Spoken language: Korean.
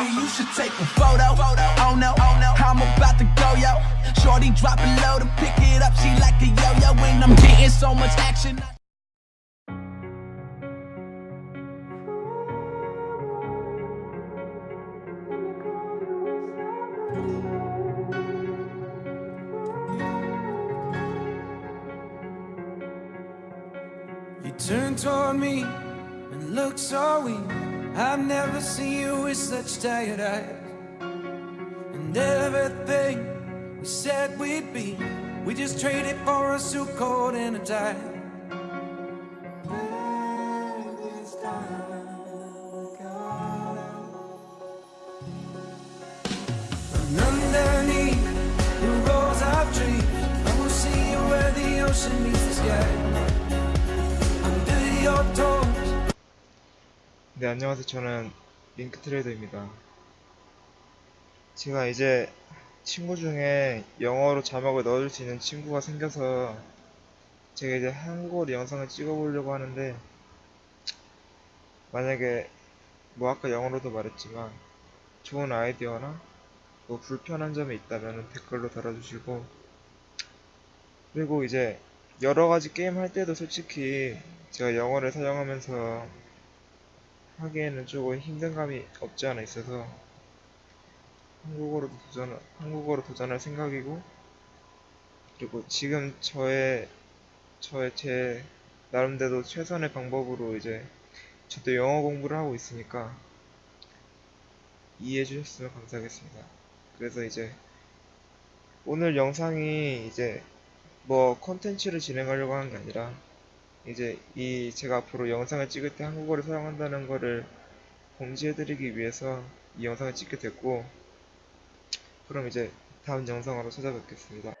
You should take a photo. Oh no, oh no, I'm about to go yo. Shorty drop it low to pick it up. She like a yo yo, and I'm getting so much action. You turn toward me and look so weak. I've never seen you with such tired eyes. And everything we said we'd be, we just traded for a suit coat and a tie. And underneath the rows of trees, I will see you where the ocean meets the sky. 네, 안녕하세요. 저는 링크 트레이더입니다. 제가 이제 친구 중에 영어로 자막을 넣어줄 수 있는 친구가 생겨서 제가 이제 한국어로 영상을 찍어보려고 하는데 만약에 뭐 아까 영어로도 말했지만 좋은 아이디어나 뭐 불편한 점이 있다면 댓글로 달아주시고 그리고 이제 여러 가지 게임 할 때도 솔직히 제가 영어를 사용하면서 하기에는 조금 힘든 감이 없지 않아 있어서 한국어로 도전 한국어로 도전할 생각이고 그리고 지금 저의 저의 제 나름대로 최선의 방법으로 이제 저도 영어 공부를 하고 있으니까 이해해 주셨으면 감사하겠습니다. 그래서 이제 오늘 영상이 이제 뭐 컨텐츠를 진행하려고 하는 게 아니라 이제 이 제가 앞으로 영상을 찍을 때 한국어를 사용한다는 거를 공지해드리기 위해서 이 영상을 찍게 됐고 그럼 이제 다음 영상으로 찾아뵙겠습니다.